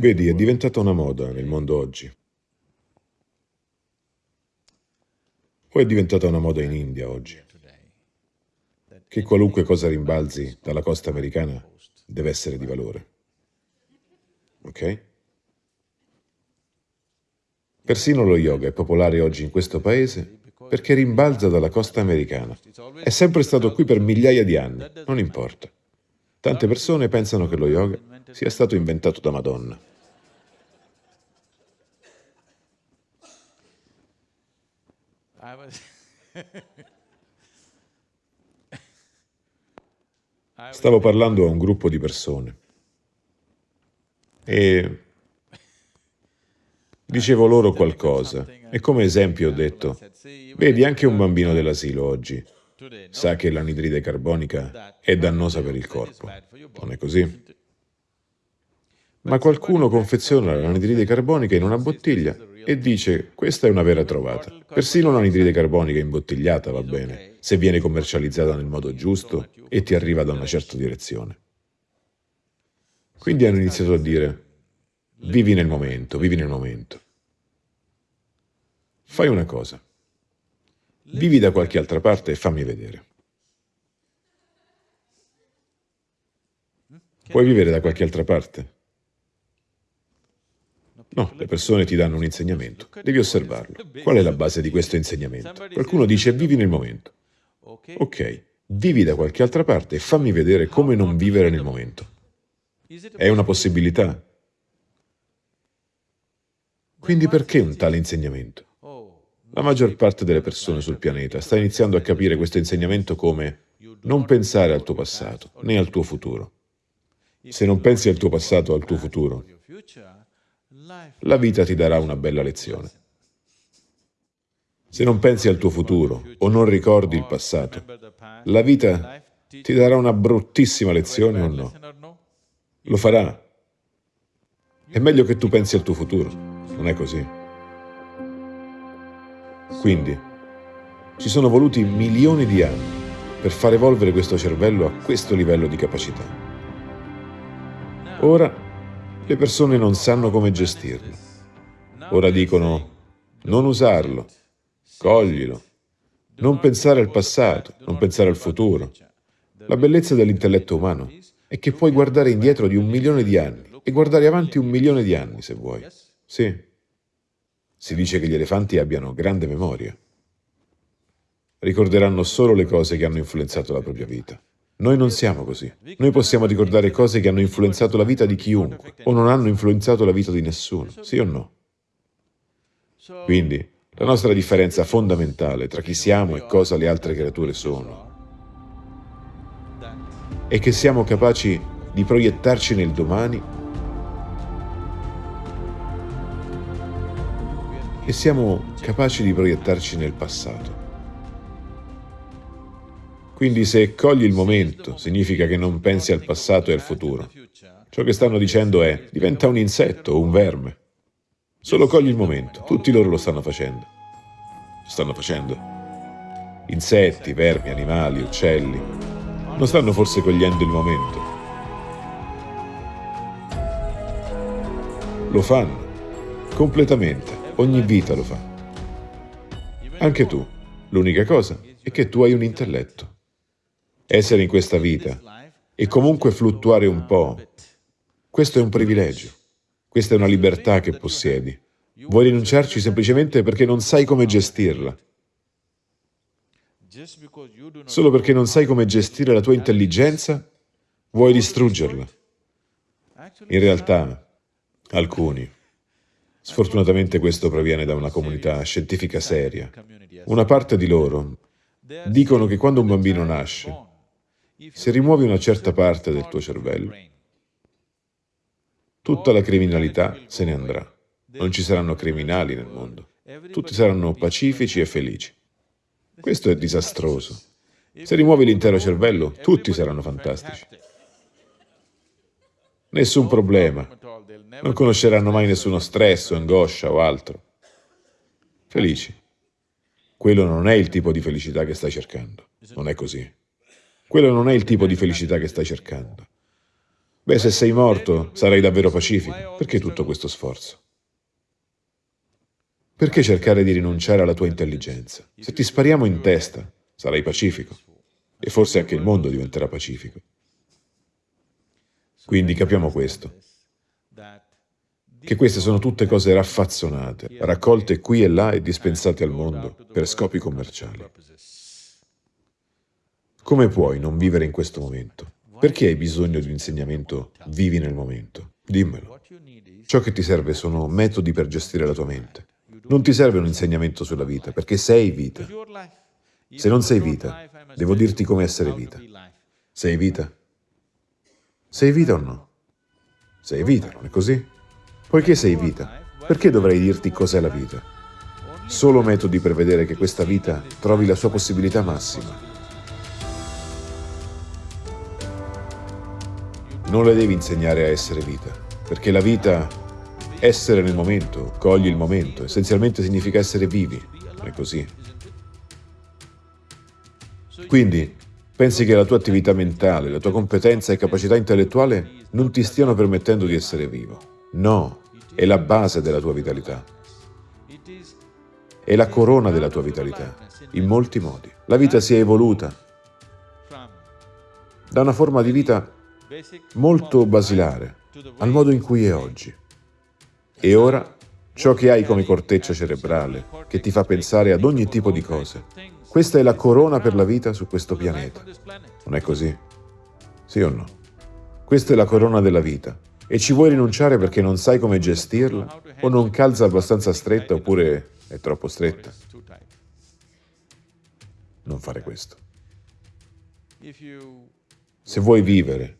Vedi, è diventata una moda nel mondo oggi. O è diventata una moda in India oggi, che qualunque cosa rimbalzi dalla costa americana deve essere di valore. Ok? Persino lo yoga è popolare oggi in questo paese perché rimbalza dalla costa americana. È sempre stato qui per migliaia di anni, non importa. Tante persone pensano che lo yoga sia stato inventato da Madonna. Stavo parlando a un gruppo di persone. E dicevo loro qualcosa. e come esempio ho detto, vedi anche un bambino dell'asilo oggi sa che l'anidride carbonica è dannosa per il corpo, non è così? Ma qualcuno confeziona l'anidride carbonica in una bottiglia e dice questa è una vera trovata. Persino l'anidride carbonica imbottigliata va bene, se viene commercializzata nel modo giusto e ti arriva da una certa direzione. Quindi hanno iniziato a dire, vivi nel momento, vivi nel momento. Fai una cosa, vivi da qualche altra parte e fammi vedere. Puoi vivere da qualche altra parte? No, le persone ti danno un insegnamento, devi osservarlo. Qual è la base di questo insegnamento? Qualcuno dice vivi nel momento. Ok, vivi da qualche altra parte e fammi vedere come non vivere nel momento. È una possibilità. Quindi perché un tale insegnamento? La maggior parte delle persone sul pianeta sta iniziando a capire questo insegnamento come non pensare al tuo passato, né al tuo futuro. Se non pensi al tuo passato o al tuo futuro, la vita ti darà una bella lezione. Se non pensi al tuo futuro o non ricordi il passato, la vita ti darà una bruttissima lezione o no? Lo farà. È meglio che tu pensi al tuo futuro, non è così? Quindi, ci sono voluti milioni di anni per far evolvere questo cervello a questo livello di capacità. Ora le persone non sanno come gestirlo. Ora dicono non usarlo, coglilo, non pensare al passato, non pensare al futuro. La bellezza dell'intelletto umano è che puoi guardare indietro di un milione di anni e guardare avanti un milione di anni, se vuoi. Sì. Si dice che gli elefanti abbiano grande memoria. Ricorderanno solo le cose che hanno influenzato la propria vita. Noi non siamo così. Noi possiamo ricordare cose che hanno influenzato la vita di chiunque o non hanno influenzato la vita di nessuno, sì o no? Quindi, la nostra differenza fondamentale tra chi siamo e cosa le altre creature sono è che siamo capaci di proiettarci nel domani e siamo capaci di proiettarci nel passato. Quindi se cogli il momento, significa che non pensi al passato e al futuro. Ciò che stanno dicendo è, diventa un insetto o un verme. Solo cogli il momento, tutti loro lo stanno facendo. Lo stanno facendo. Insetti, vermi, animali, uccelli. Non stanno forse cogliendo il momento. Lo fanno, completamente, ogni vita lo fa. Anche tu. L'unica cosa è che tu hai un intelletto essere in questa vita e comunque fluttuare un po', questo è un privilegio, questa è una libertà che possiedi. Vuoi rinunciarci semplicemente perché non sai come gestirla. Solo perché non sai come gestire la tua intelligenza, vuoi distruggerla. In realtà, alcuni, sfortunatamente questo proviene da una comunità scientifica seria, una parte di loro dicono che quando un bambino nasce, se rimuovi una certa parte del tuo cervello, tutta la criminalità se ne andrà. Non ci saranno criminali nel mondo. Tutti saranno pacifici e felici. Questo è disastroso. Se rimuovi l'intero cervello, tutti saranno fantastici. Nessun problema. Non conosceranno mai nessuno stress o angoscia o altro. Felici. Quello non è il tipo di felicità che stai cercando. Non è così. Quello non è il tipo di felicità che stai cercando. Beh, se sei morto, sarai davvero pacifico. Perché tutto questo sforzo? Perché cercare di rinunciare alla tua intelligenza? Se ti spariamo in testa, sarai pacifico. E forse anche il mondo diventerà pacifico. Quindi capiamo questo, che queste sono tutte cose raffazzonate, raccolte qui e là e dispensate al mondo per scopi commerciali. Come puoi non vivere in questo momento? Perché hai bisogno di un insegnamento vivi nel momento? Dimmelo. Ciò che ti serve sono metodi per gestire la tua mente. Non ti serve un insegnamento sulla vita, perché sei vita. Se non sei vita, devo dirti come essere vita. Sei vita? Sei vita o no? Sei vita, non è così? Poiché sei vita, perché dovrei dirti cos'è la vita? Solo metodi per vedere che questa vita trovi la sua possibilità massima. Non le devi insegnare a essere vita, perché la vita, essere nel momento, cogli il momento, essenzialmente significa essere vivi, non è così? Quindi, pensi che la tua attività mentale, la tua competenza e capacità intellettuale non ti stiano permettendo di essere vivo. No, è la base della tua vitalità. È la corona della tua vitalità, in molti modi. La vita si è evoluta da una forma di vita molto basilare al modo in cui è oggi. E ora ciò che hai come corteccia cerebrale, che ti fa pensare ad ogni tipo di cose, questa è la corona per la vita su questo pianeta. Non è così? Sì o no? Questa è la corona della vita e ci vuoi rinunciare perché non sai come gestirla o non calza abbastanza stretta oppure è troppo stretta? Non fare questo. Se vuoi vivere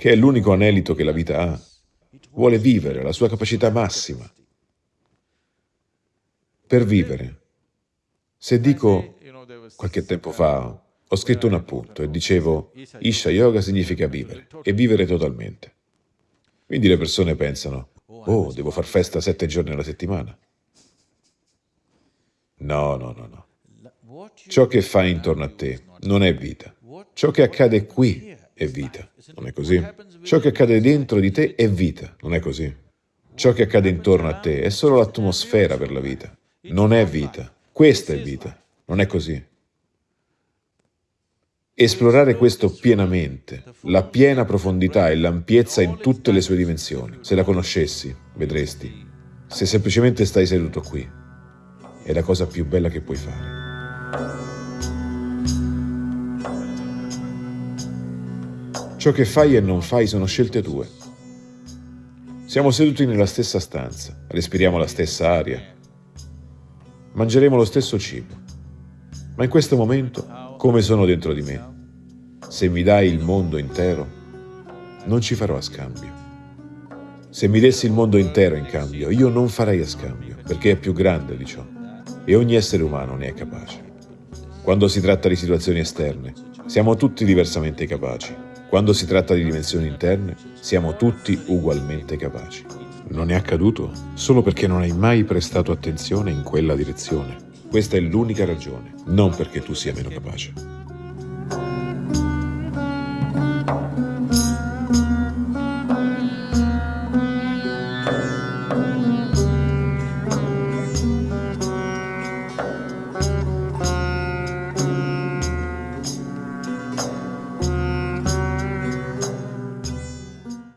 che è l'unico anelito che la vita ha. Vuole vivere la sua capacità massima. Per vivere. Se dico, qualche tempo fa, ho scritto un appunto e dicevo, Isha Yoga significa vivere, e vivere totalmente. Quindi le persone pensano, oh, devo far festa sette giorni alla settimana. No, no, no, no. Ciò che fai intorno a te non è vita. Ciò che accade qui è vita. Non è così? Ciò che accade dentro di te è vita. Non è così? Ciò che accade intorno a te è solo l'atmosfera per la vita. Non è vita. Questa è vita. Non è così? Esplorare questo pienamente, la piena profondità e l'ampiezza in tutte le sue dimensioni. Se la conoscessi, vedresti. Se semplicemente stai seduto qui, è la cosa più bella che puoi fare. Ciò che fai e non fai sono scelte tue. Siamo seduti nella stessa stanza, respiriamo la stessa aria, mangeremo lo stesso cibo. Ma in questo momento, come sono dentro di me, se mi dai il mondo intero, non ci farò a scambio. Se mi dessi il mondo intero in cambio, io non farei a scambio, perché è più grande di ciò, e ogni essere umano ne è capace. Quando si tratta di situazioni esterne, siamo tutti diversamente capaci, quando si tratta di dimensioni interne, siamo tutti ugualmente capaci. Non è accaduto solo perché non hai mai prestato attenzione in quella direzione. Questa è l'unica ragione, non perché tu sia meno capace.